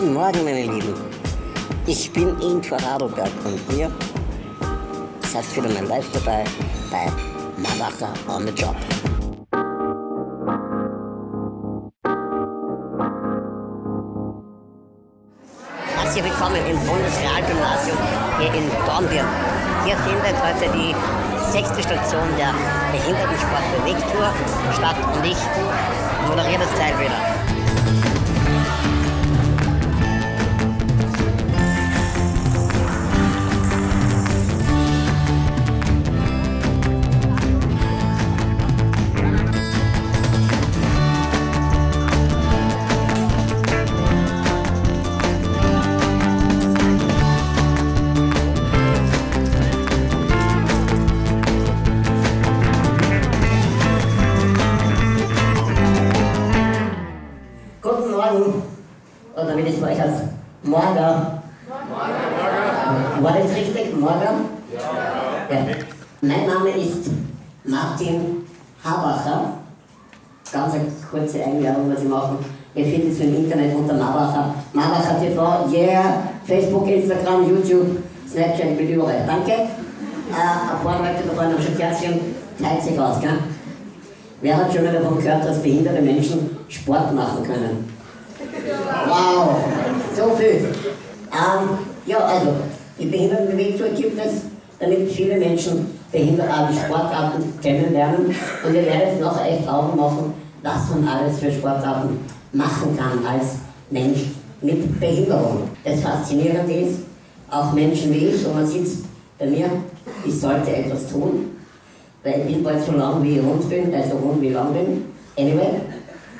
Guten Morgen, meine Lieben. Ich bin Ingo Radlberg und ihr seid wieder mein Live dabei bei Malacha on the Job. Herzlich willkommen im Bundesrealgymnasium hier in Dornbirn. Hier findet heute die sechste Station der Behindertensport-Bewegtour statt und ich moderiere das Teil wieder. Euch heißt. Morgen. Morgen. War das richtig? Morgen? Ja. ja. Mein Name ist Martin Habacher. Ganz eine kurze Einladung, was ich mache. Ihr findet es im Internet unter Marbacher. Marbacher TV, yeah. Facebook, Instagram, YouTube, Snapchat, ich bin überall. Danke. Äh, ein paar Leute da vorne haben schon Kerzchen. Teilt sich aus, gell? Wer hat schon mal davon gehört, dass behinderte Menschen Sport machen können? Wow, so viel. Ähm, ja, also, die Behindertenbewegung gibt es, damit viele Menschen behinderte Sportarten kennenlernen. Und wir werden jetzt nachher echt Augen machen, was man alles für Sportarten machen kann als Mensch mit Behinderung. Das Faszinierende ist, auch Menschen wie ich, und man sieht bei mir, ich sollte etwas tun, weil ich bin bald so lang wie ich rund bin, also rund wie ich lang bin. Anyway,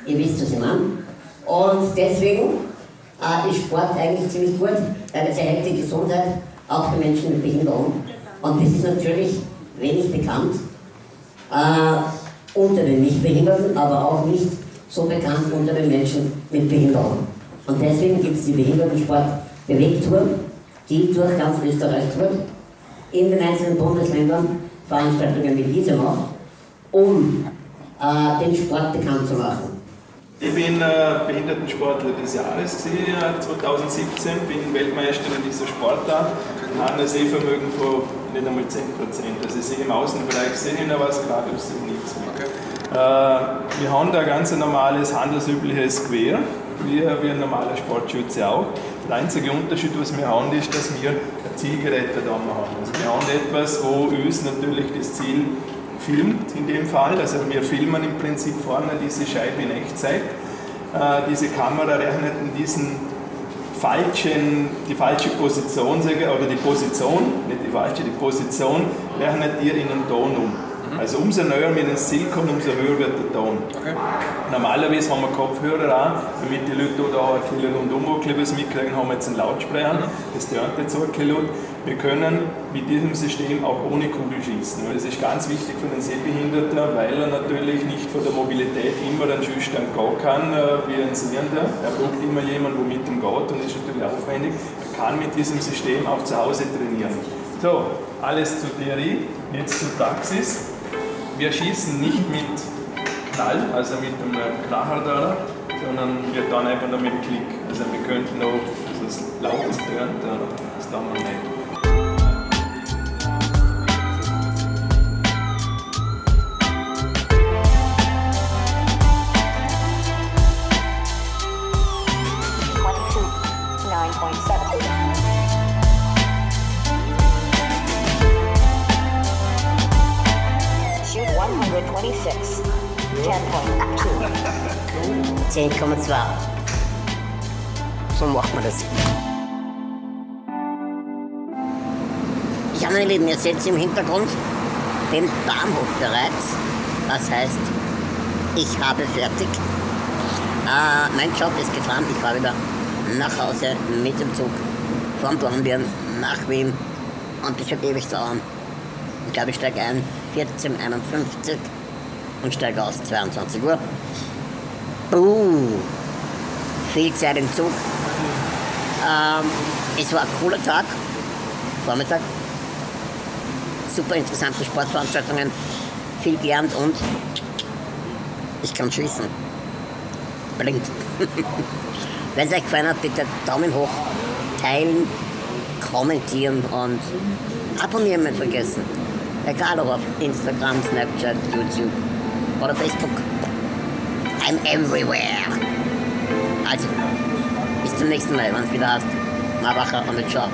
ihr wisst, was ich meine. Und deswegen äh, ist Sport eigentlich ziemlich gut, weil es erhält die Gesundheit auch für Menschen mit Behinderung. Und das ist natürlich wenig bekannt äh, unter den Nichtbehinderten, aber auch nicht so bekannt unter den Menschen mit Behinderung. Und deswegen gibt es die Behindertensport-Bewegtour, die durch ganz Österreich tourt, in den einzelnen Bundesländern Veranstaltungen wie diese macht, um äh, den Sport bekannt zu machen. Ich bin äh, Behindertensportler des Jahres gewesen, äh, 2017, bin Weltmeister in dieser Sportart und habe ein Sehvermögen von nicht einmal 10%. Also ich sehe im Außenbereich sehe ich noch was, gerade ich sehe nichts mehr. Äh, wir haben da ein ganz normales, handelsübliches Gewehr, wie, wie ein normaler Sportschütze auch. Der einzige Unterschied, was wir haben, ist, dass wir ein Zielgerät da haben. Also wir haben etwas, wo uns natürlich das Ziel filmt in dem Fall. Also wir filmen im Prinzip vorne diese Scheibe in Echtzeit. Äh, diese Kamera rechnet in diesen falschen, die falsche Position, oder die Position, nicht die falsche, die Position, rechnet ihr in einen Ton um. Also umso näher wir ins Ziel kommen, umso höher wird der Ton. Okay. Normalerweise haben wir Kopfhörer an, damit die Leute da ein bisschen rundum was mitkriegen, haben wir jetzt einen Lautsprecher, das tönt jetzt so ein bisschen laut. Wir können mit diesem System auch ohne Kugel schießen. Das ist ganz wichtig für den Sehbehinderten, weil er natürlich nicht von der Mobilität immer einen Schüchtern gehen kann, äh, wie ein Sehender. Er braucht immer jemanden, der mit ihm geht und das ist natürlich aufwendig. Er kann mit diesem System auch zu Hause trainieren. So, alles zur Theorie, jetzt zur Praxis. Wir schießen nicht mit Knall, also mit einem Kracher sondern wir tun einfach nur mit Klick. Also wir könnten also es laut tönt, das tun wir nicht. 10,2. So macht man das. Ja, meine Lieben, ihr seht im Hintergrund den Bahnhof bereits. Das heißt, ich habe fertig. Äh, mein Job ist getan. Ich fahre wieder nach Hause mit dem Zug von Dornbirn nach Wien. Und das wird ewig dauern. Ich glaube, ich steige ein 14.51 und steige aus 22 Uhr. Uh, viel Zeit im Zug. Ähm, es war ein cooler Tag, Vormittag. Super interessante Sportveranstaltungen, viel gelernt und ich kann schießen. Blinkt. Wenn es euch gefallen hat, bitte Daumen hoch, teilen, kommentieren und abonnieren nicht vergessen. Egal ob auf Instagram, Snapchat, YouTube oder Facebook. I'm everywhere. Also, bis zum nächsten Mal, wenn es wieder heißt, Marbacher und der Ciao.